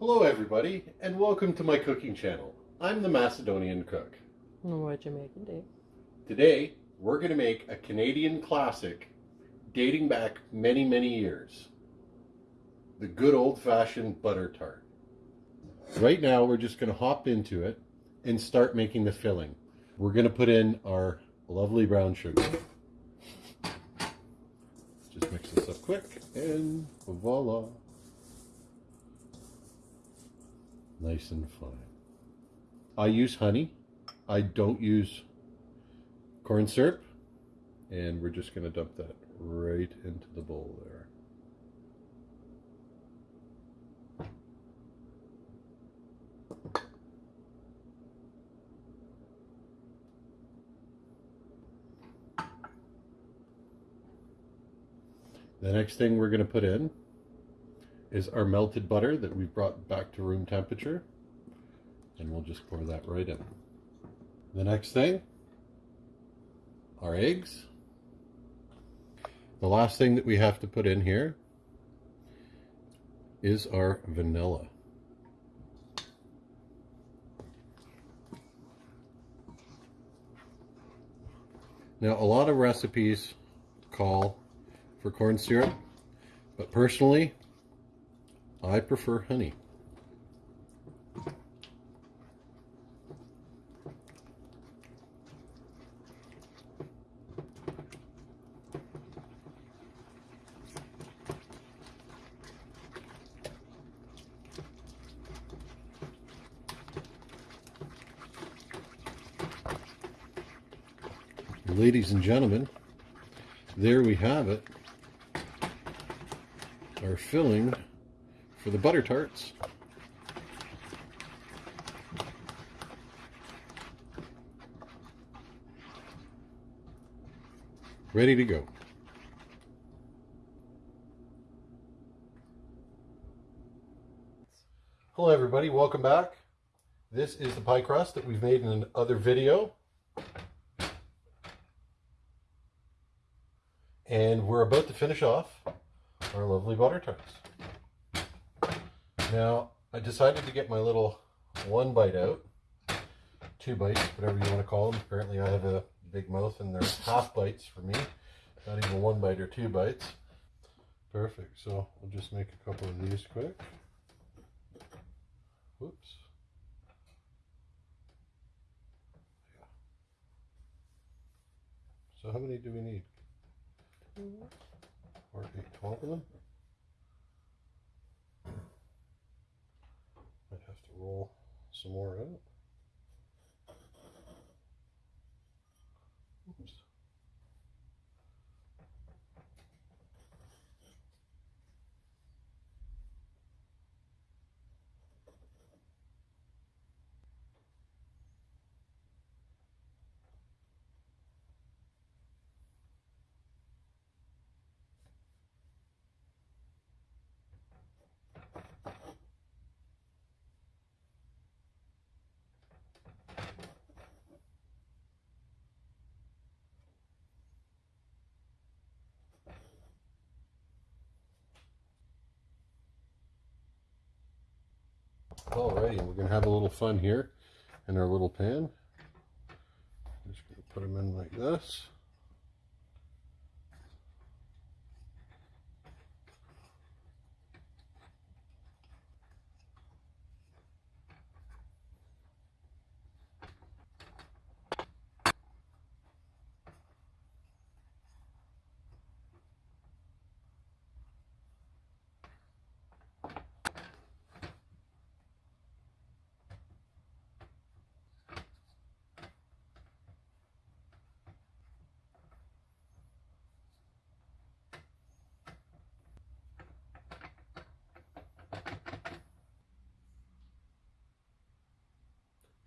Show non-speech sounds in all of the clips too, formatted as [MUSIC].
Hello everybody and welcome to my cooking channel. I'm the Macedonian Cook. What you making, Dave? Today we're going to make a Canadian classic dating back many many years. The good old-fashioned butter tart. Right now we're just going to hop into it and start making the filling. We're going to put in our lovely brown sugar. Just mix this up quick and voila. Nice and fine. I use honey. I don't use corn syrup. And we're just going to dump that right into the bowl there. The next thing we're going to put in is our melted butter that we've brought back to room temperature. And we'll just pour that right in. The next thing, our eggs. The last thing that we have to put in here is our vanilla. Now, a lot of recipes call for corn syrup, but personally, I prefer honey. Ladies and gentlemen, there we have it. Our filling for the butter tarts. Ready to go. Hello everybody, welcome back. This is the pie crust that we've made in another video. And we're about to finish off our lovely butter tarts. Now, I decided to get my little one bite out. Two bites, whatever you want to call them. Apparently I have a big mouth and they're half bites for me. Not even one bite or two bites. Perfect. So we'll just make a couple of these quick. Whoops. So how many do we need? Or eight, 12 of them? Might have to roll some more out. Oops. Alrighty, we're gonna have a little fun here in our little pan. Just gonna put them in like this.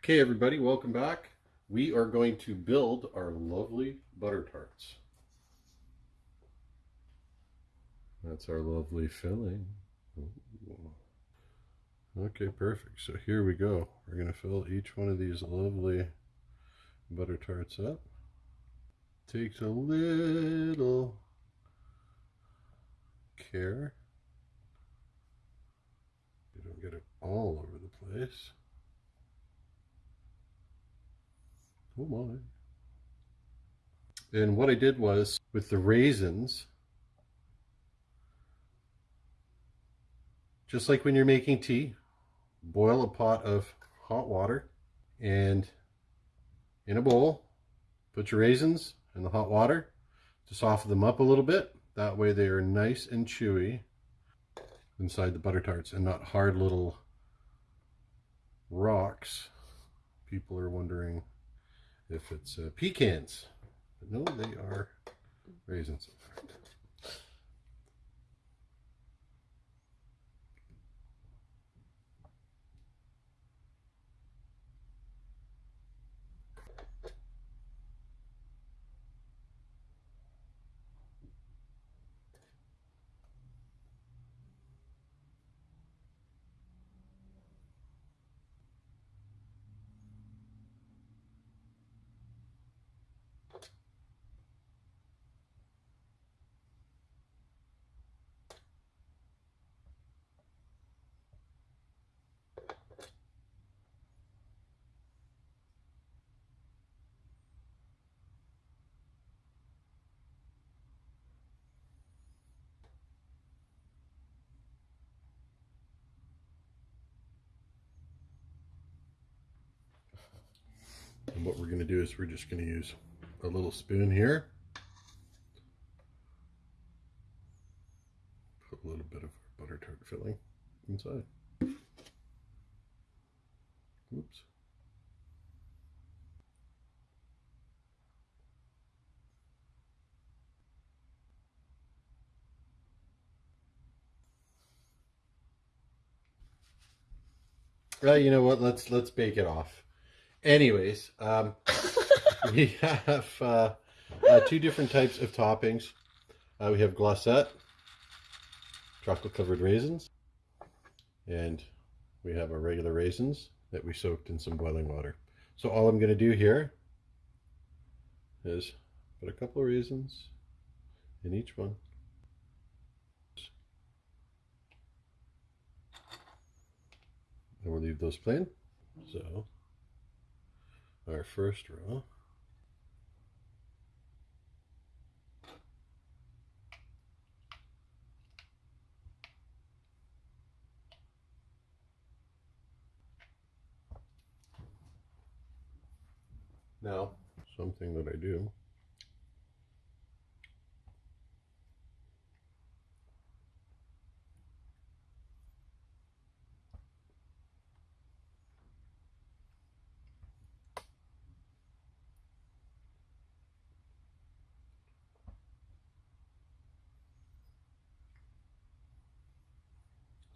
Okay, everybody, welcome back. We are going to build our lovely butter tarts. That's our lovely filling. Okay, perfect. So here we go. We're going to fill each one of these lovely butter tarts up. Takes a little care. we don't get it all over the place. Oh my. And what I did was with the raisins, just like when you're making tea, boil a pot of hot water and in a bowl, put your raisins in the hot water to soften them up a little bit. That way they are nice and chewy inside the butter tarts and not hard little rocks. People are wondering if it's uh, pecans. But no, they are raisins. And what we're going to do is we're just going to use a little spoon here. Put a little bit of butter tart filling inside. Oops. Well, you know what? Let's let's bake it off. Anyways, um, [LAUGHS] we have uh, uh, two different types of toppings. Uh, we have Glosette, chocolate covered raisins, and we have our regular raisins that we soaked in some boiling water. So all I'm going to do here is put a couple of raisins in each one. And we'll leave those plain. So our first row. Now, something that I do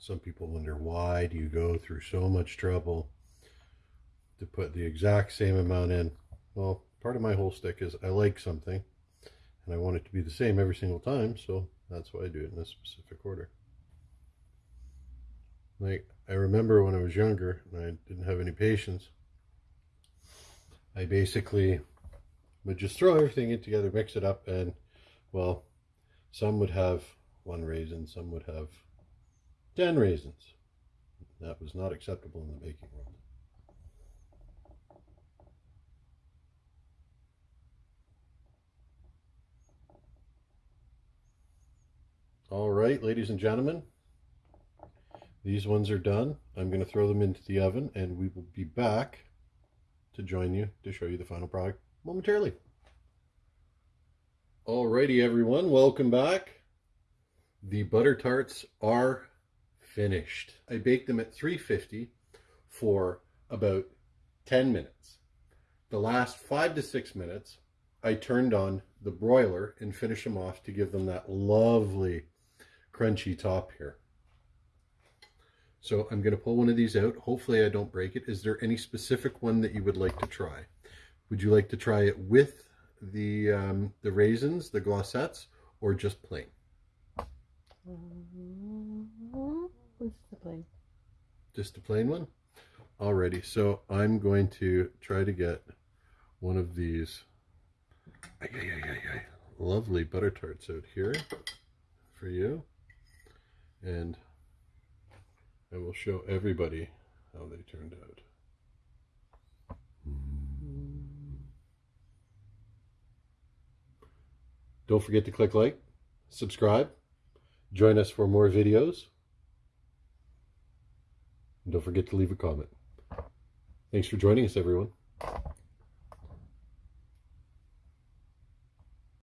Some people wonder why do you go through so much trouble to put the exact same amount in. Well, part of my whole stick is I like something and I want it to be the same every single time, so that's why I do it in a specific order. Like, I remember when I was younger and I didn't have any patience, I basically would just throw everything in together, mix it up, and, well, some would have one raisin, some would have 10 raisins. That was not acceptable in the baking world. All right, ladies and gentlemen, these ones are done. I'm going to throw them into the oven and we will be back to join you to show you the final product momentarily. Alrighty, everyone, welcome back. The butter tarts are finished. I baked them at 350 for about 10 minutes. The last five to six minutes, I turned on the broiler and finished them off to give them that lovely crunchy top here. So I'm going to pull one of these out. Hopefully I don't break it. Is there any specific one that you would like to try? Would you like to try it with the um, the raisins, the Glosettes, or just plain? What's the plain? Just a plain one? Alrighty, so I'm going to try to get one of these ay, ay, ay, lovely butter tarts out here for you. And and we'll show everybody how they turned out. Don't forget to click like, subscribe, join us for more videos. And don't forget to leave a comment. Thanks for joining us, everyone.